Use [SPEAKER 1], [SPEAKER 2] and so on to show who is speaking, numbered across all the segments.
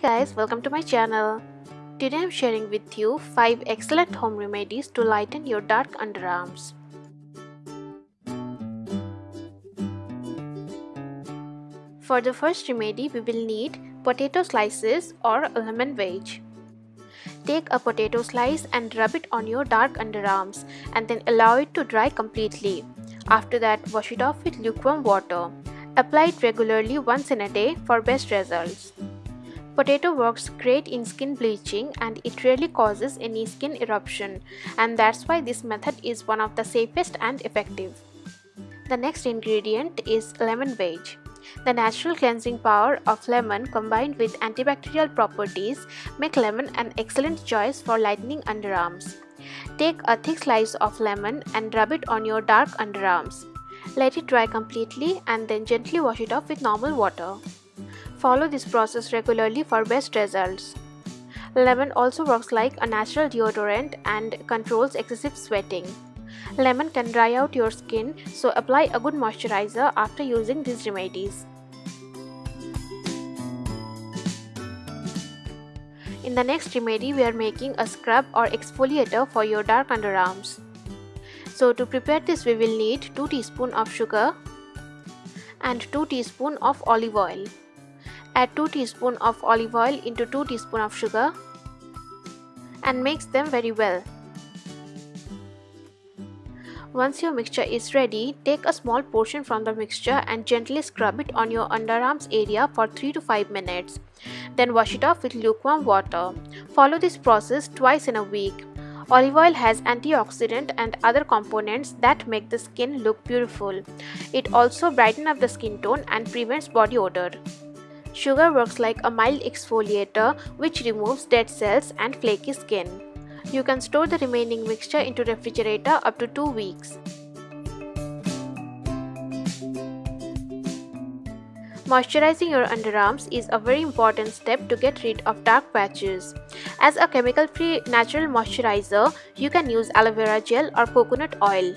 [SPEAKER 1] guys, welcome to my channel. Today I'm sharing with you 5 excellent home remedies to lighten your dark underarms. For the first remedy, we will need potato slices or lemon wedge. Take a potato slice and rub it on your dark underarms and then allow it to dry completely. After that, wash it off with lukewarm water. Apply it regularly once in a day for best results. Potato works great in skin bleaching and it rarely causes any skin eruption and that's why this method is one of the safest and effective. The next ingredient is lemon wedge. The natural cleansing power of lemon combined with antibacterial properties make lemon an excellent choice for lightening underarms. Take a thick slice of lemon and rub it on your dark underarms. Let it dry completely and then gently wash it off with normal water. Follow this process regularly for best results. Lemon also works like a natural deodorant and controls excessive sweating. Lemon can dry out your skin, so apply a good moisturizer after using these remedies. In the next remedy, we are making a scrub or exfoliator for your dark underarms. So to prepare this, we will need 2 teaspoon of sugar and 2 teaspoon of olive oil. Add 2 teaspoon of olive oil into 2 teaspoon of sugar and mix them very well. Once your mixture is ready, take a small portion from the mixture and gently scrub it on your underarms area for 3 to 5 minutes. Then wash it off with lukewarm water. Follow this process twice in a week. Olive oil has antioxidant and other components that make the skin look beautiful. It also brightens up the skin tone and prevents body odor. Sugar works like a mild exfoliator which removes dead cells and flaky skin. You can store the remaining mixture into refrigerator up to 2 weeks. Moisturizing your underarms is a very important step to get rid of dark patches. As a chemical-free natural moisturizer, you can use aloe vera gel or coconut oil.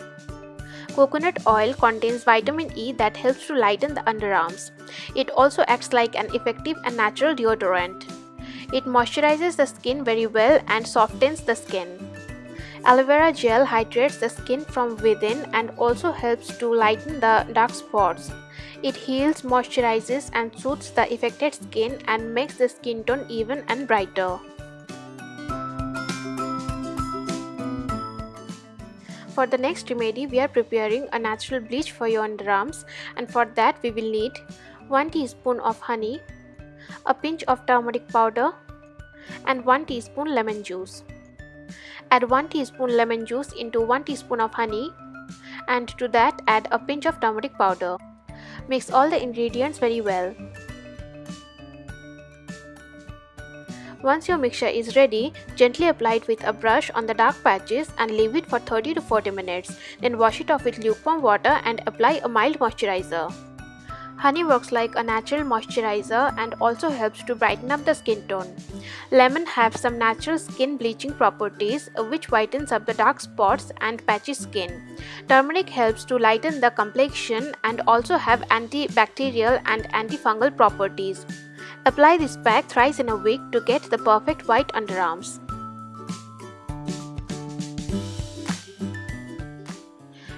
[SPEAKER 1] Coconut oil contains vitamin E that helps to lighten the underarms. It also acts like an effective and natural deodorant. It moisturizes the skin very well and softens the skin. Aloe vera gel hydrates the skin from within and also helps to lighten the dark spots. It heals, moisturizes and soothes the affected skin and makes the skin tone even and brighter. For the next remedy, we are preparing a natural bleach for your underarms and for that we will need 1 teaspoon of honey, a pinch of turmeric powder and 1 teaspoon lemon juice. Add 1 teaspoon lemon juice into 1 teaspoon of honey and to that add a pinch of turmeric powder. Mix all the ingredients very well. Once your mixture is ready, gently apply it with a brush on the dark patches and leave it for 30 to 40 minutes. Then wash it off with lukewarm water and apply a mild moisturizer. Honey works like a natural moisturizer and also helps to brighten up the skin tone. Lemon have some natural skin bleaching properties uh, which whitens up the dark spots and patchy skin. Turmeric helps to lighten the complexion and also have antibacterial and antifungal properties. Apply this pack thrice in a week to get the perfect white underarms.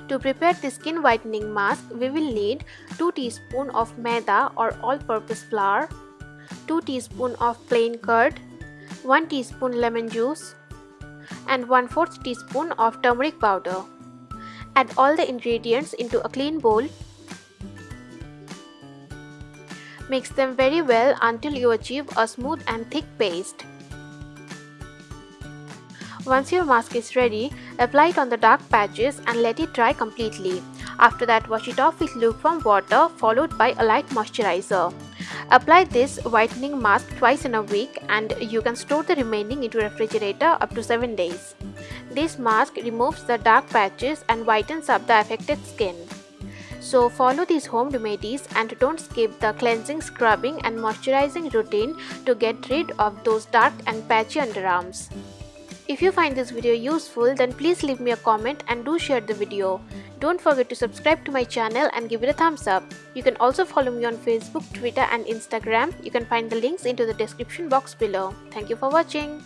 [SPEAKER 1] To prepare the skin whitening mask, we will need 2 teaspoon of maida or all-purpose flour, 2 teaspoon of plain curd, 1 teaspoon lemon juice, and 1 4th teaspoon of turmeric powder. Add all the ingredients into a clean bowl. Mix them very well until you achieve a smooth and thick paste. Once your mask is ready, apply it on the dark patches and let it dry completely. After that, wash it off with lukewarm water followed by a light moisturizer. Apply this whitening mask twice in a week and you can store the remaining into refrigerator up to 7 days. This mask removes the dark patches and whitens up the affected skin. So follow these home remedies and don't skip the cleansing, scrubbing and moisturizing routine to get rid of those dark and patchy underarms. If you find this video useful then please leave me a comment and do share the video. Don't forget to subscribe to my channel and give it a thumbs up. You can also follow me on Facebook, Twitter and Instagram. You can find the links into the description box below. Thank you for watching.